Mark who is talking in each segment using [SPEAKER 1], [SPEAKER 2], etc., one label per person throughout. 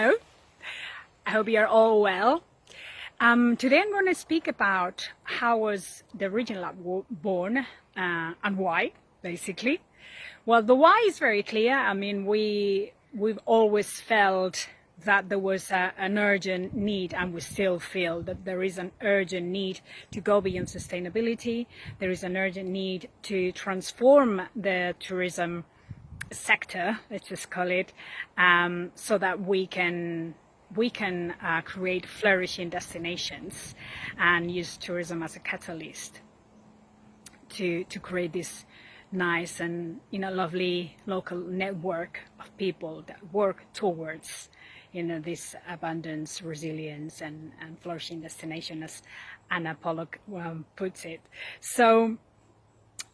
[SPEAKER 1] Hello, I hope you're all well. Um, today I'm going to speak about how was the Region Lab born uh, and why, basically. Well, the why is very clear. I mean, we, we've always felt that there was a, an urgent need and we still feel that there is an urgent need to go beyond sustainability. There is an urgent need to transform the tourism sector, let's just call it, um, so that we can we can uh, create flourishing destinations and use tourism as a catalyst to to create this nice and you know lovely local network of people that work towards you know this abundance resilience and, and flourishing destination as Anna Pollock um, puts it. So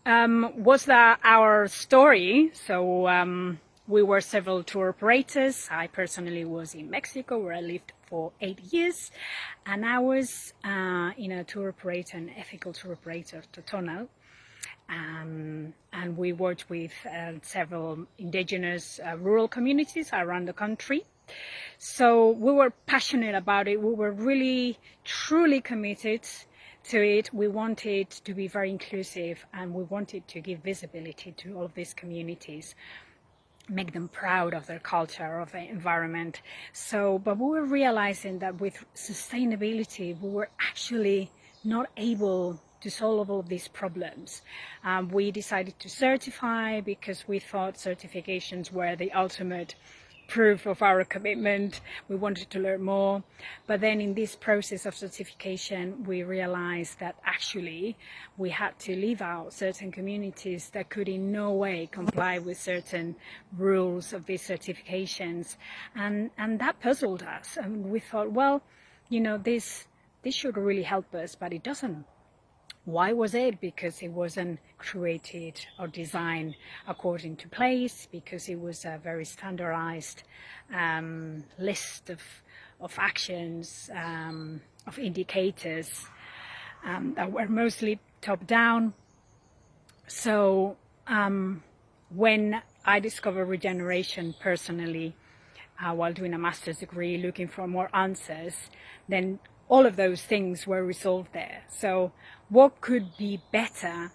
[SPEAKER 1] um, was that our story. So um, we were several tour operators. I personally was in Mexico where I lived for eight years and I was uh, in a tour operator, an ethical tour operator, Totonal. Um, and we worked with uh, several indigenous uh, rural communities around the country. So we were passionate about it. We were really, truly committed to it, we wanted to be very inclusive and we wanted to give visibility to all of these communities make them proud of their culture, of the environment. So, but we were realizing that with sustainability, we were actually not able to solve all of these problems. Um, we decided to certify because we thought certifications were the ultimate proof of our commitment. We wanted to learn more. But then in this process of certification, we realized that actually we had to leave out certain communities that could in no way comply with certain rules of these certifications. And, and that puzzled us. And we thought, well, you know, this, this should really help us, but it doesn't why was it? Because it wasn't created or designed according to place, because it was a very standardized um, list of, of actions, um, of indicators um, that were mostly top down. So um, when I discovered regeneration personally, uh, while doing a master's degree, looking for more answers, then all of those things were resolved there. So what could be better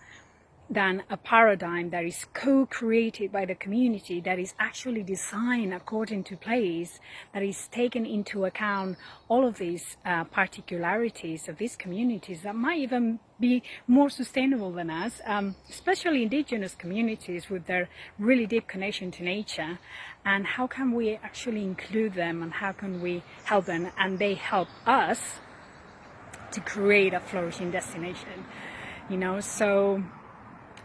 [SPEAKER 1] than a paradigm that is co-created by the community, that is actually designed according to place, that is taken into account all of these uh, particularities of these communities that might even be more sustainable than us, um, especially indigenous communities with their really deep connection to nature. And how can we actually include them and how can we help them and they help us to create a flourishing destination, you know, so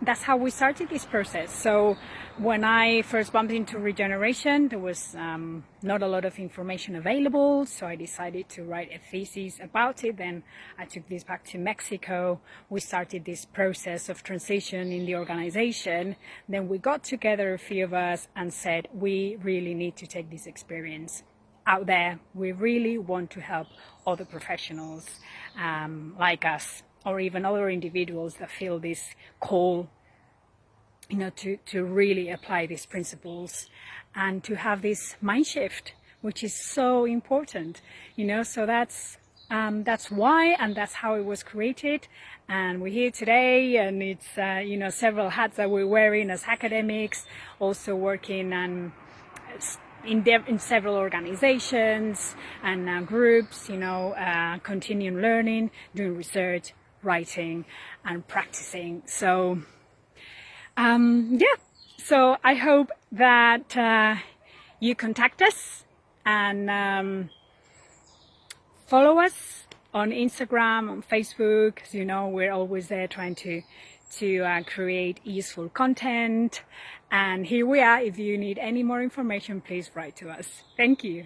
[SPEAKER 1] that's how we started this process. So when I first bumped into regeneration, there was um, not a lot of information available. So I decided to write a thesis about it. Then I took this back to Mexico. We started this process of transition in the organization. Then we got together, a few of us, and said, we really need to take this experience out there. We really want to help other professionals um, like us or even other individuals that feel this call you know to to really apply these principles and to have this mind shift which is so important you know. So that's um, that's why and that's how it was created. And we're here today and it's uh, you know several hats that we're wearing as academics also working on in, in several organizations and uh, groups, you know, uh, continuing learning, doing research, writing and practicing. So, um, yeah, so I hope that uh, you contact us and um, follow us on Instagram, on Facebook, As you know, we're always there trying to to uh, create useful content. And here we are. If you need any more information, please write to us. Thank you.